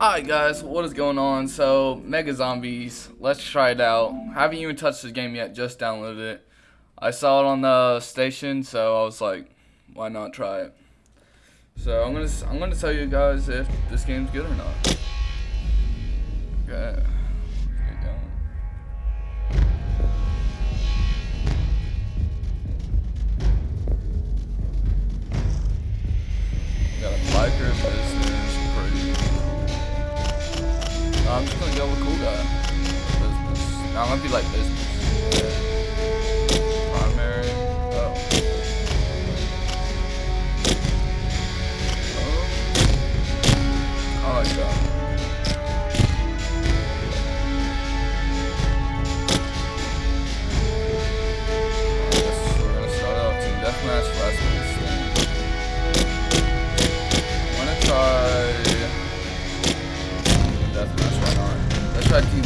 Alright guys, what is going on? So, Mega Zombies, let's try it out. haven't even touched this game yet, just downloaded it. I saw it on the station, so I was like, why not try it? So, I'm gonna I'm gonna tell you guys if this game's good or not. Okay. Just gonna cool guy. Business. Now gonna be like business.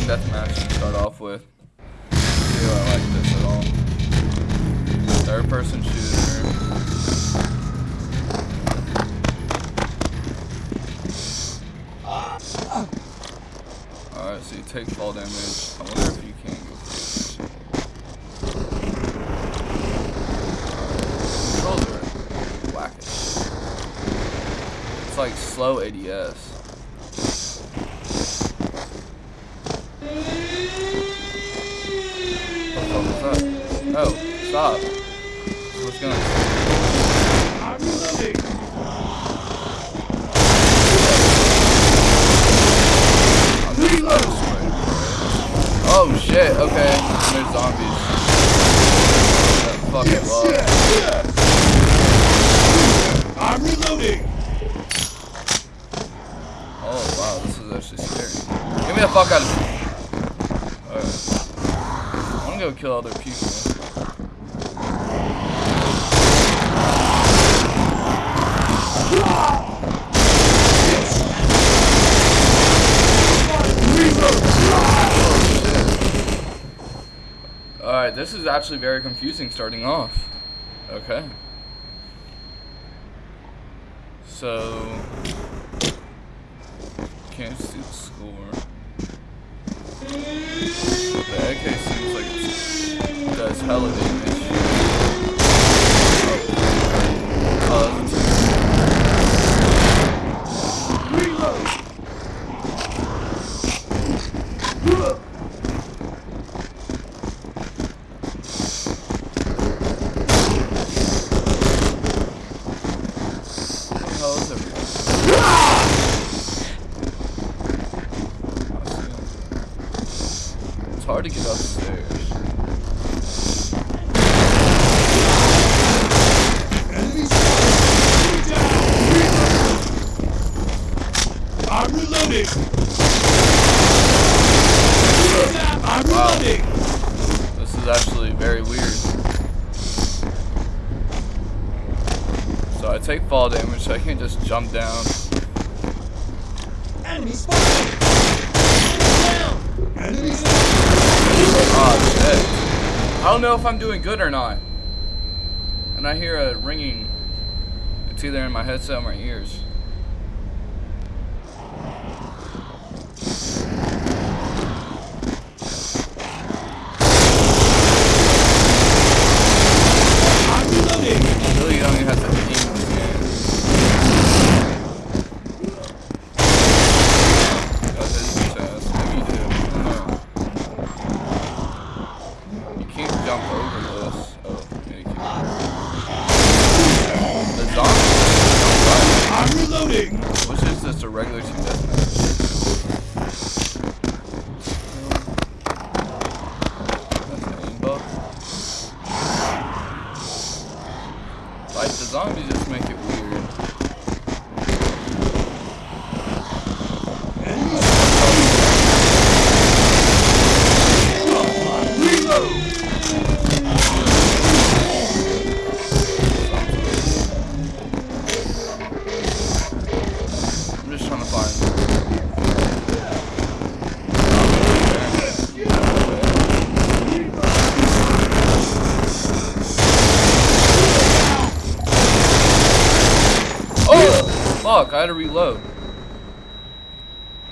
Deathmatch to start off with. See I like this at all. Third person shooter. Alright, so you take fall damage. I wonder if you can go Controls are whack It's like slow ADS. Oh, oh, stop. What's going on? I'm. Oh shit, okay. There's zombies. That fucking love. I'm reloading! Oh wow, this is actually scary. Get me the fuck out of here. Alright. Go kill other people. Alright, this is actually very confusing starting off. Okay. So... Can't see the score. AK seems like it does hella damage. It's hard to get upstairs. I'm reloading. I'm wow. reloading. This is actually very weird. So I take fall damage, so I can't just jump down. Enemy spotted. Enemy. Oh shit. I don't know if I'm doing good or not. And I hear a ringing. It's either in my headset or my ears. Fuck, I had to reload.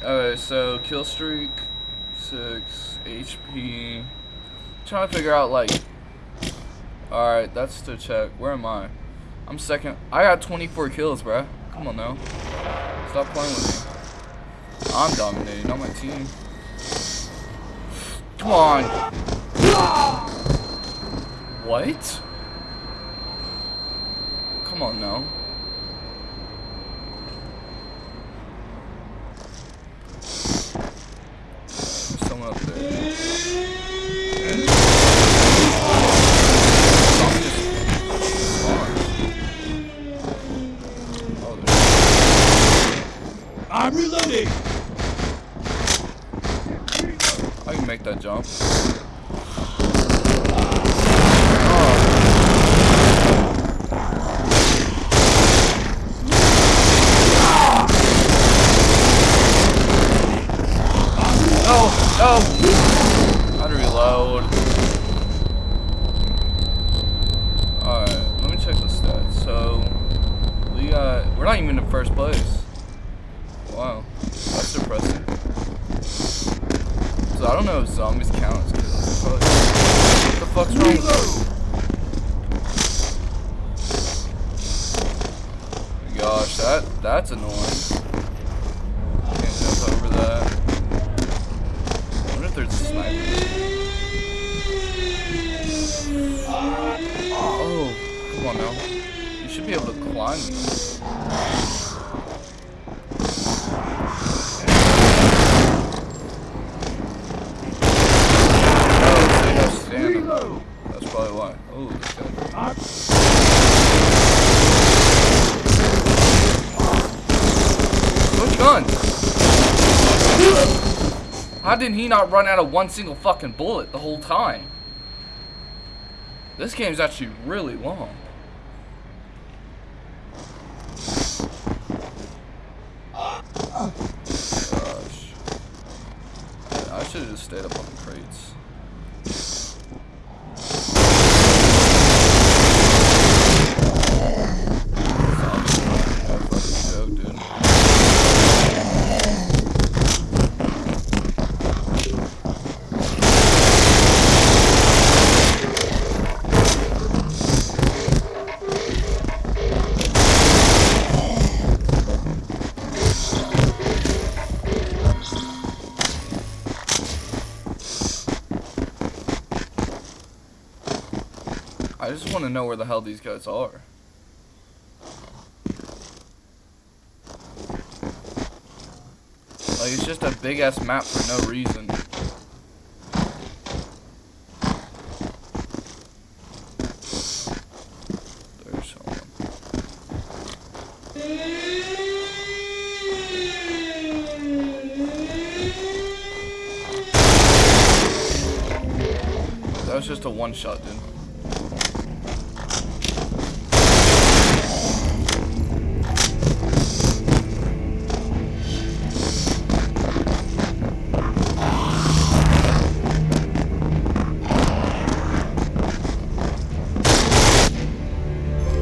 Alright, so kill streak, six, HP. Trying to figure out like. Alright, that's to check. Where am I? I'm second. I got 24 kills, bruh. Come on now. Stop playing with me. I'm dominating, not my team. Come on. What? Come on now. There's someone up there. Zombie just spawned. Oh, there's- I'm reloading. I can make that jump. Oh, no! How to reload. Alright, let me check the stats. So, we got, we're not even in first place. Wow, that's depressing. So I don't know if zombies count What the fuck's wrong with you? Gosh, that that's annoying. Can't jump over that. I wonder if there's a sniper. Oh, come on now. You should be able to climb. Oh, so you have stamina. That's probably why. Oh, this guy. Switch guns. How did he not run out of one single fucking bullet the whole time? This game's actually really long. Gosh. I should have just stayed up on the crates. I just want to know where the hell these guys are. Like, it's just a big ass map for no reason. That was just a one shot, dude.